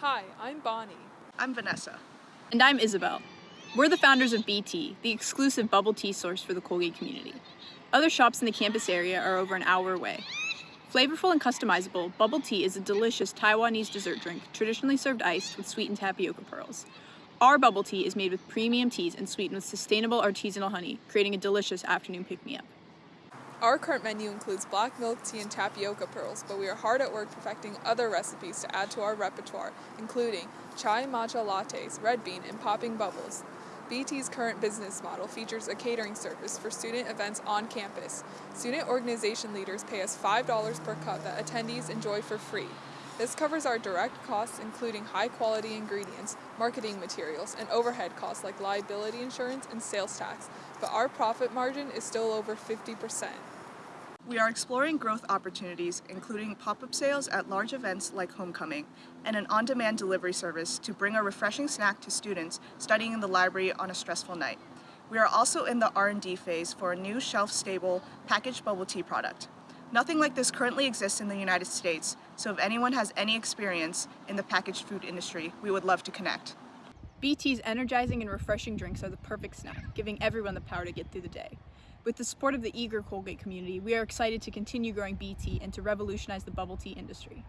Hi, I'm Bonnie. I'm Vanessa. And I'm Isabel. We're the founders of BT, the exclusive bubble tea source for the Colgate community. Other shops in the campus area are over an hour away. Flavorful and customizable, bubble tea is a delicious Taiwanese dessert drink traditionally served iced with sweetened tapioca pearls. Our bubble tea is made with premium teas and sweetened with sustainable artisanal honey, creating a delicious afternoon pick-me-up. Our current menu includes black milk tea and tapioca pearls, but we are hard at work perfecting other recipes to add to our repertoire, including chai matcha lattes, red bean, and popping bubbles. BT's current business model features a catering service for student events on campus. Student organization leaders pay us $5 per cup that attendees enjoy for free. This covers our direct costs, including high quality ingredients, marketing materials, and overhead costs like liability insurance and sales tax, but our profit margin is still over 50%. We are exploring growth opportunities, including pop-up sales at large events like Homecoming, and an on-demand delivery service to bring a refreshing snack to students studying in the library on a stressful night. We are also in the R&D phase for a new shelf-stable packaged bubble tea product. Nothing like this currently exists in the United States, so if anyone has any experience in the packaged food industry, we would love to connect. BT's energizing and refreshing drinks are the perfect snack, giving everyone the power to get through the day. With the support of the eager Colgate community, we are excited to continue growing BT and to revolutionize the bubble tea industry.